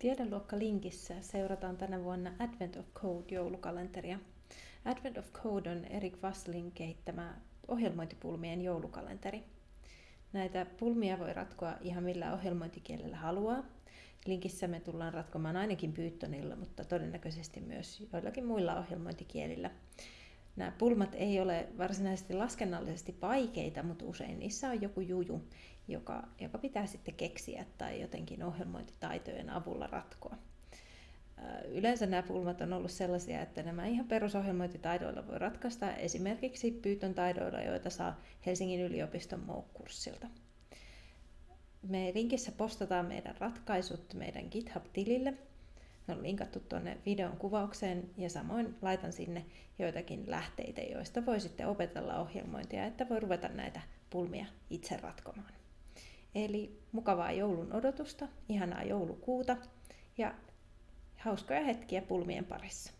Tiedeluokka linkissä seurataan tänä vuonna Advent of Code joulukalenteria. Advent of Code on Erik Vasslin kehittämä ohjelmointipulmien joulukalenteri. Näitä pulmia voi ratkoa ihan millä ohjelmointikielellä haluaa. Linkissä me tullaan ratkomaan ainakin Pythonilla, mutta todennäköisesti myös joillakin muilla ohjelmointikielillä. Nämä pulmat ei ole varsinaisesti laskennallisesti vaikeita, mutta usein niissä on joku juju, joka, joka pitää sitten keksiä tai jotenkin ohjelmointitaitojen avulla ratkoa. Yleensä nämä pulmat on ollut sellaisia, että nämä ihan perusohjelmointitaidoilla voi ratkaista esimerkiksi Python taidoilla, joita saa Helsingin yliopiston MOOC-kurssilta. Me linkissä postataan meidän ratkaisut meidän GitHub-tilille – on linkattu tuonne videon kuvaukseen ja samoin laitan sinne joitakin lähteitä, joista voi sitten opetella ohjelmointia, että voi ruveta näitä pulmia itse ratkomaan. Eli mukavaa joulun odotusta, ihanaa joulukuuta ja hauskoja hetkiä pulmien parissa.